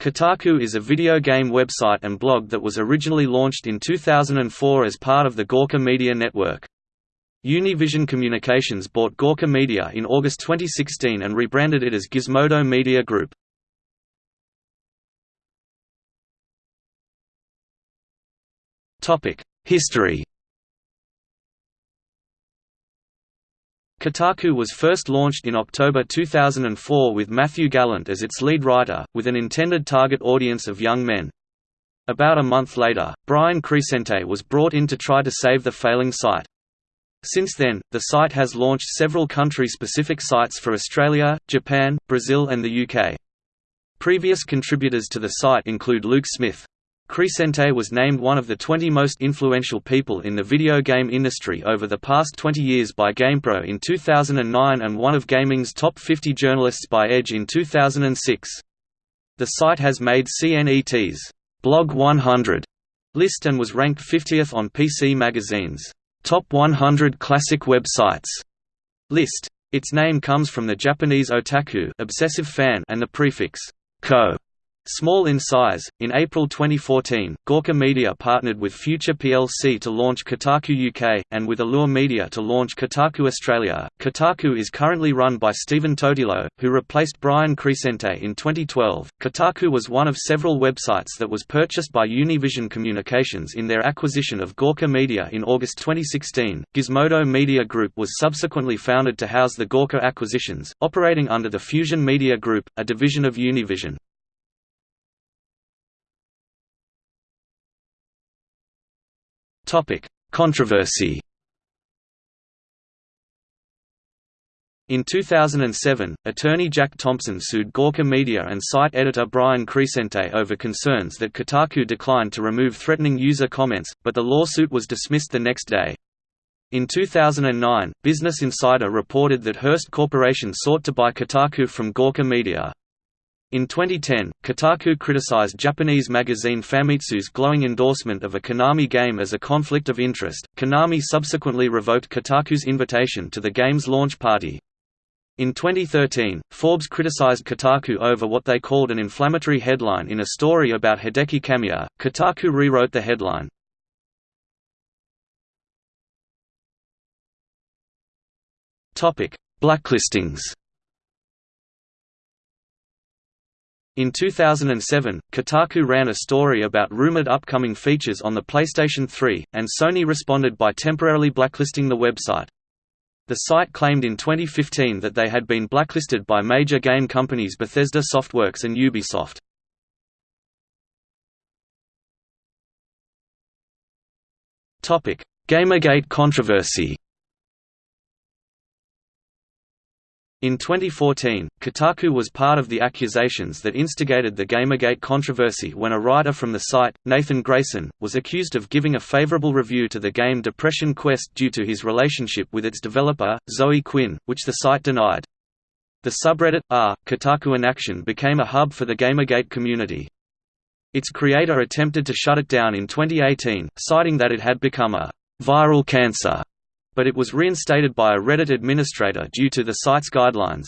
Kotaku is a video game website and blog that was originally launched in 2004 as part of the Gawker Media Network. Univision Communications bought Gawker Media in August 2016 and rebranded it as Gizmodo Media Group. History Kotaku was first launched in October 2004 with Matthew Gallant as its lead writer, with an intended target audience of young men. About a month later, Brian Crecente was brought in to try to save the failing site. Since then, the site has launched several country-specific sites for Australia, Japan, Brazil and the UK. Previous contributors to the site include Luke Smith, Crecente was named one of the 20 most influential people in the video game industry over the past 20 years by GamePro in 2009 and one of gaming's top 50 journalists by Edge in 2006. The site has made CNET's Blog 100 list and was ranked 50th on PC Magazine's Top 100 Classic Websites list. Its name comes from the Japanese otaku obsessive fan and the prefix ko Small in size, in April 2014, Gawker Media partnered with Future plc to launch Kotaku UK, and with Allure Media to launch Kotaku Australia. Kotaku is currently run by Stephen Totilo, who replaced Brian Crecente in 2012. Kotaku was one of several websites that was purchased by Univision Communications in their acquisition of Gawker Media in August 2016. Gizmodo Media Group was subsequently founded to house the Gawker acquisitions, operating under the Fusion Media Group, a division of Univision. Controversy In 2007, attorney Jack Thompson sued Gawker Media and site editor Brian Crecente over concerns that Kotaku declined to remove threatening user comments, but the lawsuit was dismissed the next day. In 2009, Business Insider reported that Hearst Corporation sought to buy Kotaku from Gawker Media. In 2010, Kotaku criticized Japanese magazine Famitsu's glowing endorsement of a Konami game as a conflict of interest. Konami subsequently revoked Kotaku's invitation to the game's launch party. In 2013, Forbes criticized Kotaku over what they called an inflammatory headline in a story about Hideki Kamiya. Kotaku rewrote the headline. Topic: Blacklistings. In 2007, Kotaku ran a story about rumored upcoming features on the PlayStation 3, and Sony responded by temporarily blacklisting the website. The site claimed in 2015 that they had been blacklisted by major game companies Bethesda Softworks and Ubisoft. Gamergate controversy In 2014, Kotaku was part of the accusations that instigated the Gamergate controversy when a writer from the site, Nathan Grayson, was accused of giving a favorable review to the game Depression Quest due to his relationship with its developer, Zoe Quinn, which the site denied. The subreddit, r, Kotaku in Action became a hub for the Gamergate community. Its creator attempted to shut it down in 2018, citing that it had become a viral cancer but it was reinstated by a Reddit administrator due to the site's guidelines.